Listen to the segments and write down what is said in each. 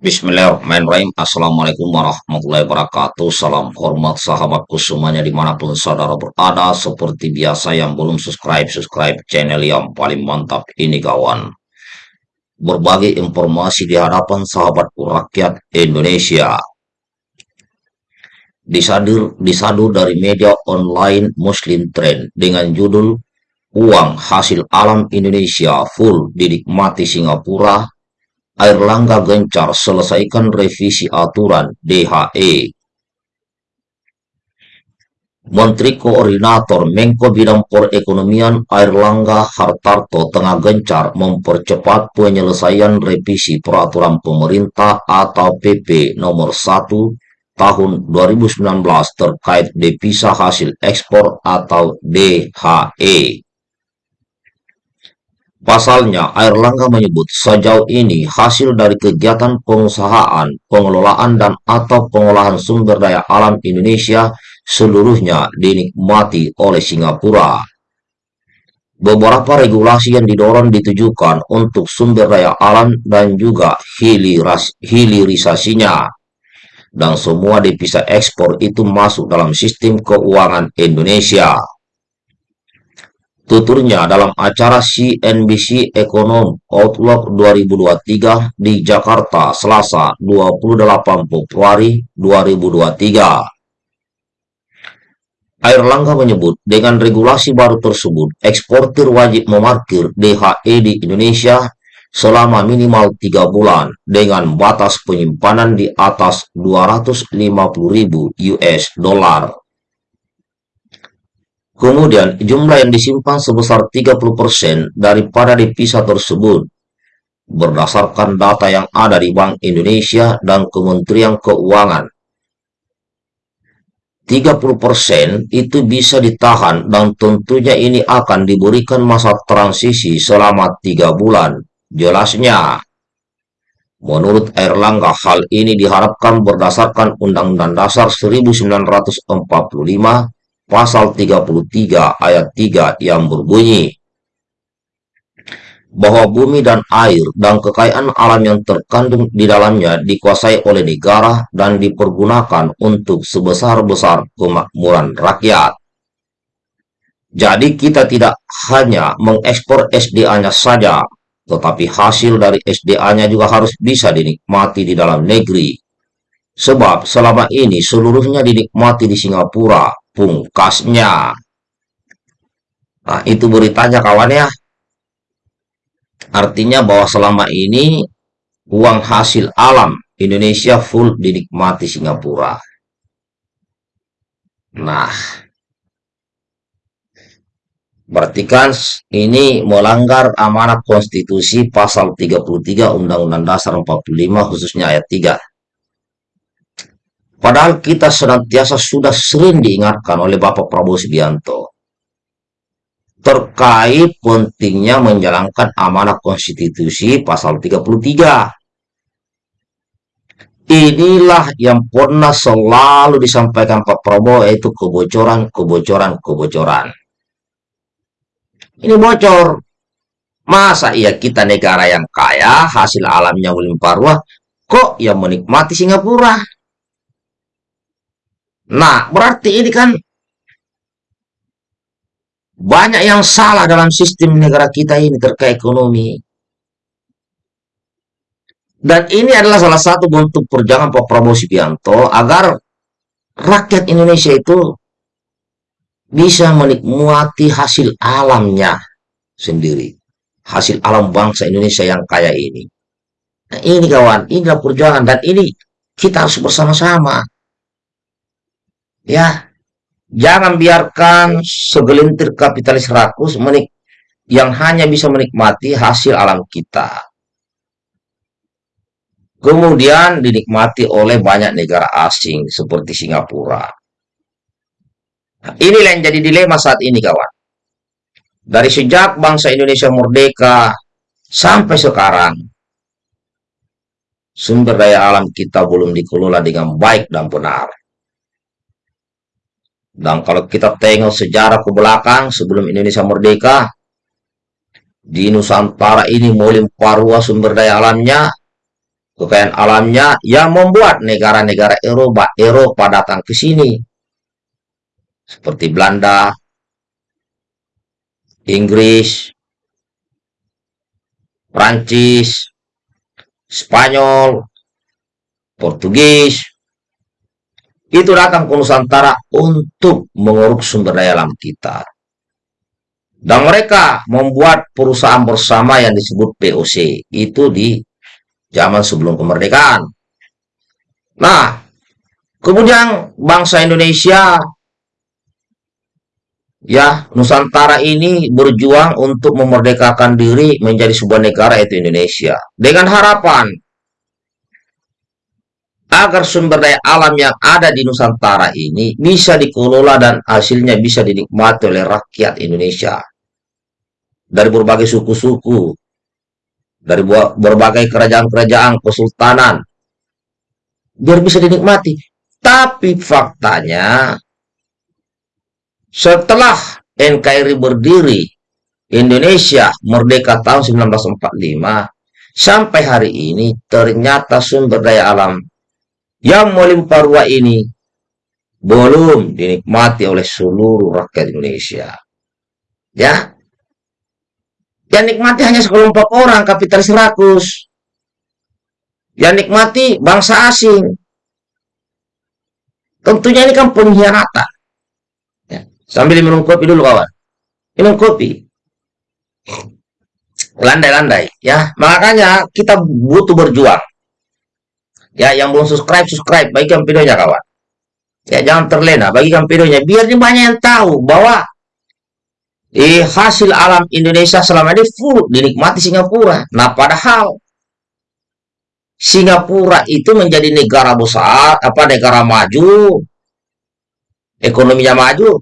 Bismillahirrahmanirrahim. Assalamualaikum warahmatullahi wabarakatuh. Salam hormat sahabatku semuanya di mana pun saudara berada. Seperti biasa yang belum subscribe Subscribe channel yang paling mantap ini kawan. Berbagi informasi di hadapan sahabatku rakyat Indonesia. Disadur, disadu dari media online Muslim Trend Dengan judul Uang hasil alam Indonesia full dinikmati Singapura Airlangga gencar selesaikan revisi aturan DHE. Menteri Koordinator Menko Bidang Perekonomian Airlangga Hartarto tengah gencar mempercepat penyelesaian revisi peraturan pemerintah atau PP nomor 1 tahun 2019 terkait devisa hasil ekspor atau DHE. Pasalnya, Airlangga menyebut sejauh ini hasil dari kegiatan pengusahaan, pengelolaan dan atau pengolahan sumber daya alam Indonesia seluruhnya dinikmati oleh Singapura. Beberapa regulasi yang didorong ditujukan untuk sumber daya alam dan juga hiliras, hilirisasinya. Dan semua devisa ekspor itu masuk dalam sistem keuangan Indonesia. Tuturnya dalam acara CNBC Ekonom Outlook 2023 di Jakarta, Selasa 28 Februari 2023. Air Langga menyebut, dengan regulasi baru tersebut, eksportir wajib memarkir DHE di Indonesia selama minimal 3 bulan dengan batas penyimpanan di atas 250.000 US dollar. Kemudian, jumlah yang disimpan sebesar 30% daripada devisa tersebut berdasarkan data yang ada di Bank Indonesia dan Kementerian Keuangan. 30% itu bisa ditahan dan tentunya ini akan diberikan masa transisi selama 3 bulan. Jelasnya, menurut Erlangga hal ini diharapkan berdasarkan Undang-Undang Dasar 1945 pasal 33 ayat 3 yang berbunyi bahwa bumi dan air dan kekayaan alam yang terkandung di dalamnya dikuasai oleh negara dan dipergunakan untuk sebesar-besar kemakmuran rakyat. Jadi kita tidak hanya mengekspor SDA-nya saja, tetapi hasil dari SDA-nya juga harus bisa dinikmati di dalam negeri. Sebab selama ini seluruhnya dinikmati di Singapura, pungkasnya. Nah, itu beritanya kawan ya. Artinya bahwa selama ini uang hasil alam Indonesia full dinikmati Singapura. Nah, berarti kan ini melanggar amanat konstitusi pasal 33 Undang-Undang Dasar 45 khususnya ayat 3. Padahal kita senantiasa sudah sering diingatkan oleh Bapak Prabowo Subianto terkait pentingnya menjalankan amanah konstitusi pasal 33. Inilah yang pernah selalu disampaikan Pak Prabowo yaitu kebocoran, kebocoran, kebocoran. Ini bocor. Masa iya kita negara yang kaya, hasil alamnya melimpah ruah, kok yang menikmati Singapura? Nah, berarti ini kan banyak yang salah dalam sistem negara kita ini terkait ekonomi. Dan ini adalah salah satu bentuk perjuangan Pak Prabowo Subianto agar rakyat Indonesia itu bisa menikmati hasil alamnya sendiri. Hasil alam bangsa Indonesia yang kaya ini. Nah, ini kawan, inilah perjuangan dan ini kita harus bersama-sama Ya, jangan biarkan segelintir kapitalis rakus menik yang hanya bisa menikmati hasil alam kita. Kemudian dinikmati oleh banyak negara asing seperti Singapura. Nah, inilah yang jadi dilema saat ini kawan. Dari sejak bangsa Indonesia merdeka sampai sekarang, sumber daya alam kita belum dikelola dengan baik dan benar. Dan kalau kita tengok sejarah ke belakang sebelum Indonesia merdeka, di Nusantara ini melimpah ruah sumber daya alamnya, kekayaan alamnya yang membuat negara-negara Eropa Eropa datang ke sini. Seperti Belanda, Inggris, Prancis, Spanyol, Portugis, itu datang ke Nusantara untuk menguruk sumber daya alam kita. Dan mereka membuat perusahaan bersama yang disebut POC. Itu di zaman sebelum kemerdekaan. Nah, kemudian bangsa Indonesia ya Nusantara ini berjuang untuk memerdekakan diri menjadi sebuah negara itu Indonesia dengan harapan agar sumber daya alam yang ada di Nusantara ini bisa dikelola dan hasilnya bisa dinikmati oleh rakyat Indonesia. Dari berbagai suku-suku dari berbagai kerajaan-kerajaan kesultanan biar bisa dinikmati. Tapi faktanya setelah NKRI berdiri Indonesia merdeka tahun 1945 sampai hari ini ternyata sumber daya alam yang melimpah ruah ini belum dinikmati oleh seluruh rakyat Indonesia ya yang nikmati hanya sekelompok orang kapitalis rakus. Yang nikmati bangsa asing. Tentunya ini kan pengkhianatan. Ya. Sambil minum kopi dulu kawan. Minum kopi. Landai-landai. ya. Makanya kita butuh berjuang. Ya, yang belum subscribe, subscribe. Bagikan videonya kawan. Ya, jangan terlena. Bagikan videonya. Biar banyak yang tahu bahwa eh, hasil alam Indonesia selama ini full dinikmati Singapura. Nah, padahal Singapura itu menjadi negara besar, apa negara maju, ekonominya maju,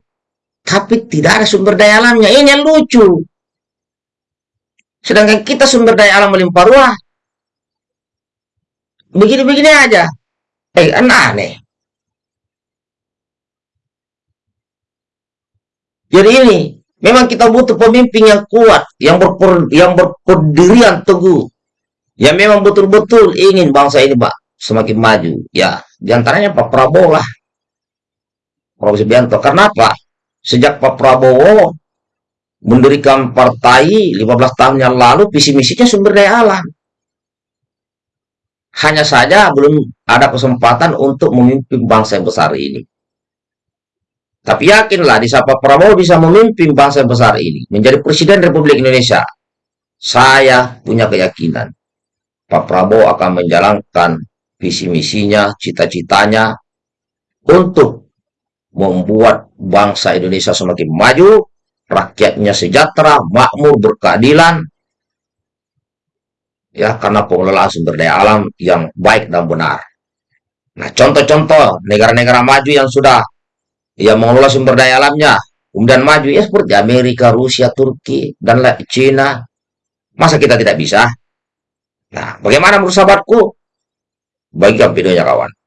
tapi tidak ada sumber daya alamnya. Ini yang lucu. Sedangkan kita sumber daya alam melimpah ruah. Begini-begini aja. Eh, aneh. Jadi ini Memang kita butuh pemimpin yang kuat, yang berper, yang berpendirian teguh, yang memang betul-betul ingin bangsa ini, Pak, semakin maju. Ya, di antaranya Pak Prabowo lah. Prabowo Subianto. Karena apa? Sejak Pak Prabowo mendirikan partai 15 tahun yang lalu, visi misinya sumber daya alam. Hanya saja belum ada kesempatan untuk memimpin bangsa yang besar ini. Tapi yakinlah di Pak Prabowo bisa memimpin bangsa besar ini menjadi Presiden Republik Indonesia. Saya punya keyakinan Pak Prabowo akan menjalankan visi misinya, cita-citanya untuk membuat bangsa Indonesia semakin maju, rakyatnya sejahtera, makmur, berkeadilan, ya karena pengelolaan sumber daya alam yang baik dan benar. Nah, contoh-contoh negara-negara maju yang sudah ya mengelola sumber daya alamnya. Kemudian maju ya seperti Amerika, Rusia, Turki dan Cina masa kita tidak bisa? Nah bagaimana menurut sahabatku? Bagikan videonya kawan